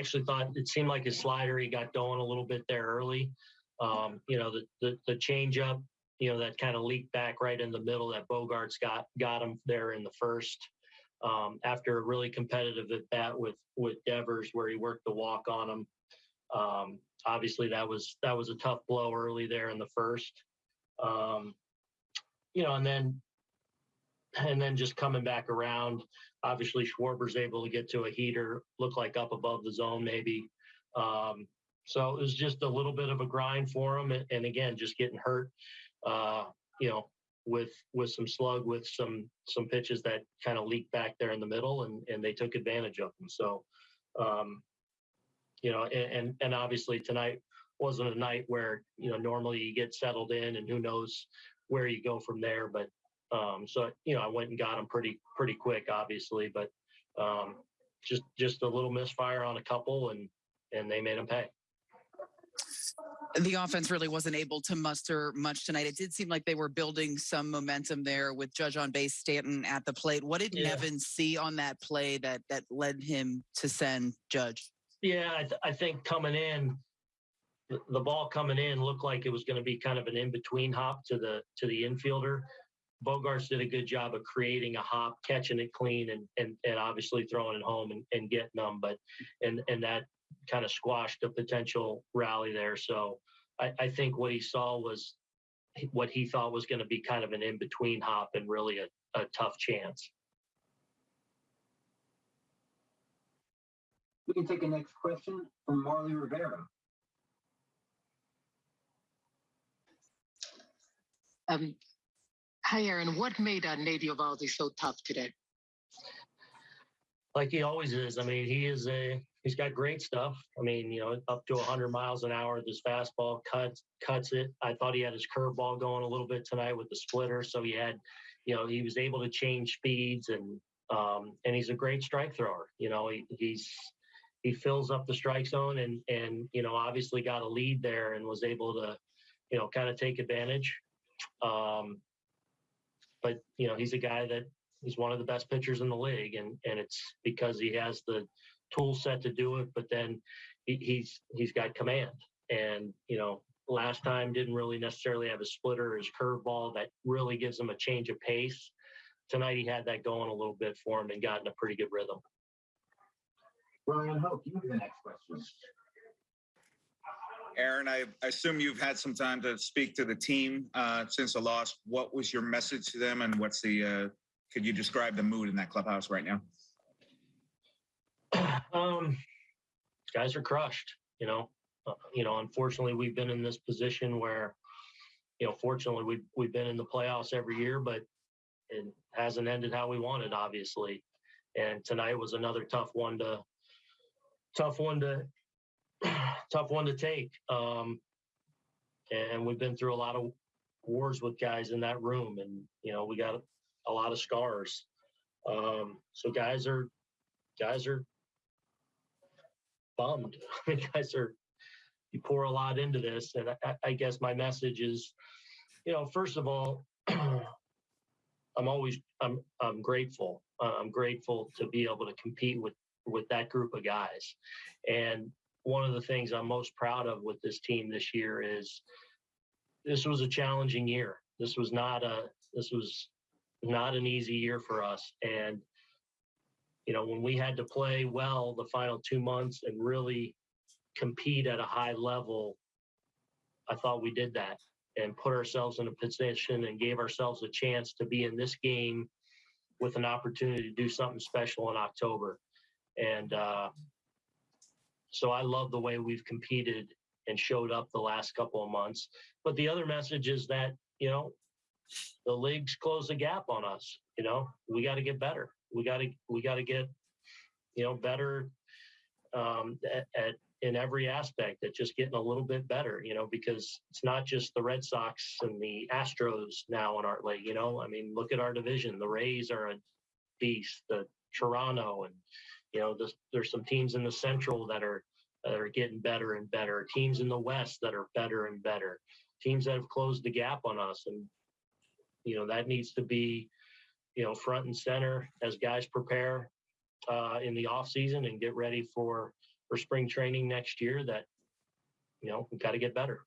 actually thought it seemed like his slider he got going a little bit there early. Um, you know, the the, the change up, you know, that kind of leaked back right in the middle that Bogaerts got got him there in the first. Um, after a really competitive at bat with with Devers, where he worked the walk on him. Um, obviously, that was that was a tough blow early there in the first. Um, you know, and then and then just coming back around. Obviously, Schwarber's able to get to a heater, look like up above the zone maybe. Um, so it was just a little bit of a grind for him, and, and again, just getting hurt. Uh, you know, with with some slug, with some some pitches that kind of leaked back there in the middle, and and they took advantage of them. So, um, you know, and, and and obviously tonight wasn't a night where you know normally you get settled in, and who knows where you go from there. But um, so you know, I went and got him pretty pretty quick, obviously, but um, just just a little misfire on a couple, and and they made him pay. the offense really wasn't able to muster much tonight. It did seem like they were building some momentum there with Judge on base, Stanton at the plate. What did Yeah. Nevin see on that play that that led him to send Judge? Yeah, I, th- I think coming in, the, the ball coming in looked like it was going to be kind of an in between hop to the to the infielder. Bogaerts did a good job of creating a hop, catching it clean, and and, and obviously throwing it home and, and getting them. But and and that kind of squashed a potential rally there. So I, I think what he saw was what he thought was going to be kind of an in between hop and really a, a tough chance. We can take a next question from Marly Rivera. Um, hi, Aaron. What made uh, Eovaldi so tough today? like he always is. I mean, he is a he's got great stuff. I mean, you know, up to 100 miles an hour This fastball, cuts cuts it. I thought he had his curveball going a little bit tonight with the splitter, so he had, you know, he was able to change speeds and um, and he's a great strike thrower. You know, he, he's he fills up the strike zone and and you know obviously got a lead there and was able to, you know, kind of take advantage. Um, but you know, he's a guy that he's one of the best pitchers in the league, and and it's because he has the tool set to do it. But then he, he's he's got command, and you know, last time didn't really necessarily have a splitter or his curveball that really gives him a change of pace. Tonight he had that going a little bit for him and got in a pretty good rhythm. Ryan Hope, you have the next question. Aaron, I assume you've had some time to speak to the team uh, since the loss. What was your message to them, and what's the? Uh, could you describe the mood in that clubhouse right now? um, guys are crushed. You know, uh, you know. Unfortunately, we've been in this position where, you know, fortunately we've we've been in the playoffs every year, but it hasn't ended how we wanted, obviously. And tonight was another tough one to, tough one to, tough one to take. Um, and we've been through a lot of wars with guys in that room, and you know, we got a lot of scars. Um, so guys are, guys are bummed. Guys are you pour a lot into this, and I, I guess my message is, you know, first of all, I'm always I'm I'm grateful. Uh, I'm grateful to be able to compete with with that group of guys, and one of the things I'm most proud of with this team this year is this was a challenging year. This was not a this was not an easy year for us, and you know, when we had to play well the final two months and really compete at a high level, I thought we did that and put ourselves in a position and gave ourselves a chance to be in this game with an opportunity to do something special in October. And uh, so I love the way we've competed and showed up the last couple of months. But the other message is that, you know, the league's closed the gap on us. You know, we got to get better we got to we got to get you know better um, at, at in every aspect at just getting a little bit better you know because it's not just the red sox and the astros now in our league you know i mean look at our division the rays are a beast the toronto and you know this, there's some teams in the central that are that are getting better and better teams in the west that are better and better teams that have closed the gap on us and you know that needs to be you know, front and center as guys prepare uh, in the off season and get ready for for spring training next year that, you know, we got to get better.